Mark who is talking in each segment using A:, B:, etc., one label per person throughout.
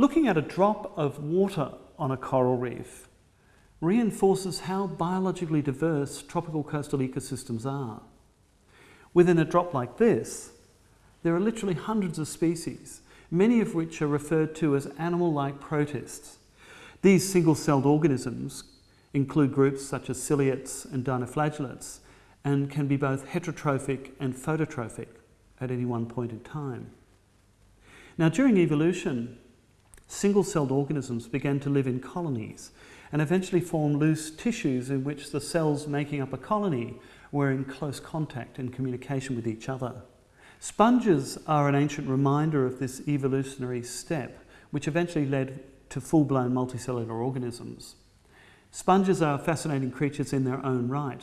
A: Looking at a drop of water on a coral reef reinforces how biologically diverse tropical coastal ecosystems are. Within a drop like this, there are literally hundreds of species, many of which are referred to as animal-like protists. These single-celled organisms include groups such as ciliates and dinoflagellates and can be both heterotrophic and phototrophic at any one point in time. Now during evolution, single-celled organisms began to live in colonies and eventually formed loose tissues in which the cells making up a colony were in close contact and communication with each other. Sponges are an ancient reminder of this evolutionary step, which eventually led to full-blown multicellular organisms. Sponges are fascinating creatures in their own right.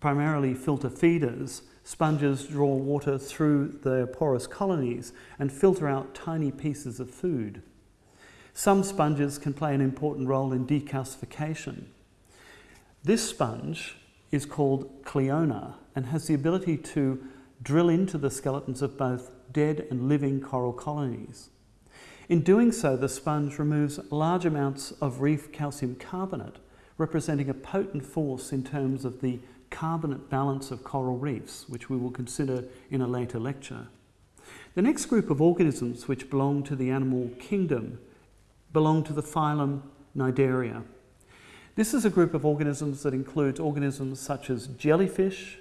A: Primarily filter feeders, sponges draw water through their porous colonies and filter out tiny pieces of food. Some sponges can play an important role in decalcification. This sponge is called Cliona and has the ability to drill into the skeletons of both dead and living coral colonies. In doing so, the sponge removes large amounts of reef calcium carbonate, representing a potent force in terms of the carbonate balance of coral reefs, which we will consider in a later lecture. The next group of organisms which belong to the animal kingdom belong to the phylum Cnidaria. This is a group of organisms that includes organisms such as jellyfish,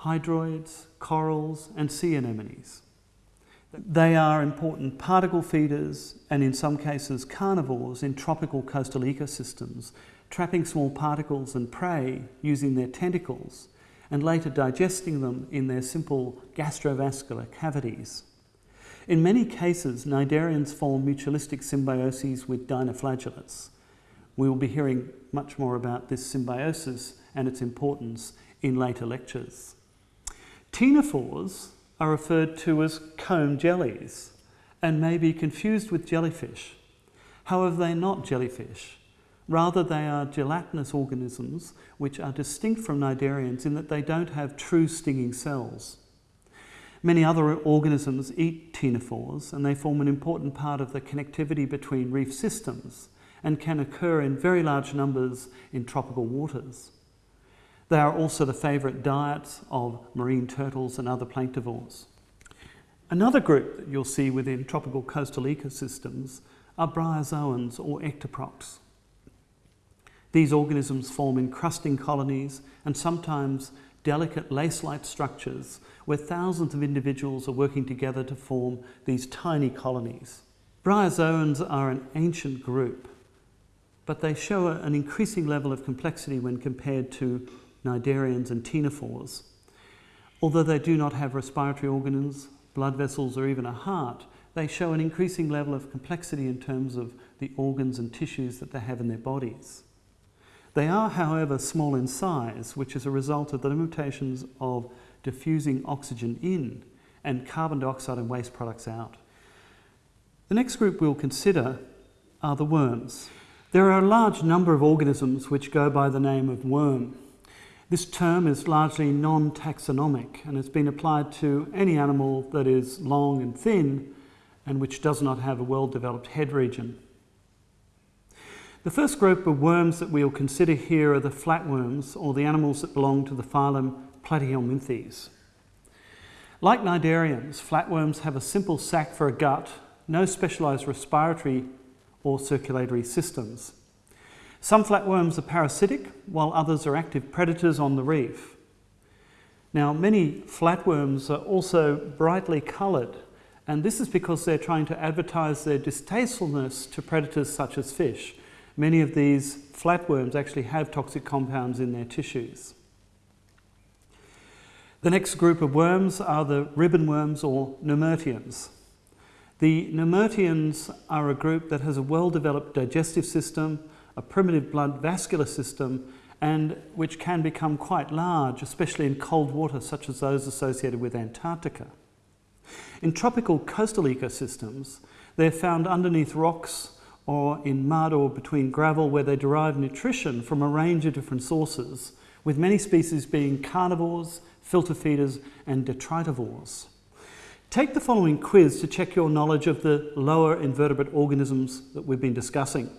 A: hydroids, corals and sea anemones. They are important particle feeders and in some cases carnivores in tropical coastal ecosystems, trapping small particles and prey using their tentacles and later digesting them in their simple gastrovascular cavities. In many cases, cnidarians form mutualistic symbioses with dinoflagellates. We will be hearing much more about this symbiosis and its importance in later lectures. Ctenophores are referred to as comb jellies and may be confused with jellyfish. However, they're not jellyfish. Rather, they are gelatinous organisms which are distinct from cnidarians in that they don't have true stinging cells. Many other organisms eat ctenophores and they form an important part of the connectivity between reef systems and can occur in very large numbers in tropical waters. They are also the favourite diets of marine turtles and other planktivores. Another group that you'll see within tropical coastal ecosystems are bryozoans or ectoprocts. These organisms form encrusting colonies and sometimes delicate lace-like structures where thousands of individuals are working together to form these tiny colonies. Bryozoans are an ancient group, but they show an increasing level of complexity when compared to cnidarians and ctenophores. Although they do not have respiratory organs, blood vessels or even a heart, they show an increasing level of complexity in terms of the organs and tissues that they have in their bodies. They are, however, small in size, which is a result of the limitations of diffusing oxygen in and carbon dioxide and waste products out. The next group we'll consider are the worms. There are a large number of organisms which go by the name of worm. This term is largely non-taxonomic and has been applied to any animal that is long and thin and which does not have a well-developed head region. The first group of worms that we'll consider here are the flatworms, or the animals that belong to the phylum Platyhelminthes. Like cnidarians, flatworms have a simple sac for a gut, no specialised respiratory or circulatory systems. Some flatworms are parasitic, while others are active predators on the reef. Now, many flatworms are also brightly coloured, and this is because they're trying to advertise their distastefulness to predators such as fish. Many of these flatworms actually have toxic compounds in their tissues. The next group of worms are the ribbon worms or Nemerteans. The Nemerteans are a group that has a well-developed digestive system, a primitive blood vascular system, and which can become quite large, especially in cold water such as those associated with Antarctica. In tropical coastal ecosystems, they're found underneath rocks or in mud or between gravel where they derive nutrition from a range of different sources, with many species being carnivores, filter feeders and detritivores. Take the following quiz to check your knowledge of the lower invertebrate organisms that we've been discussing.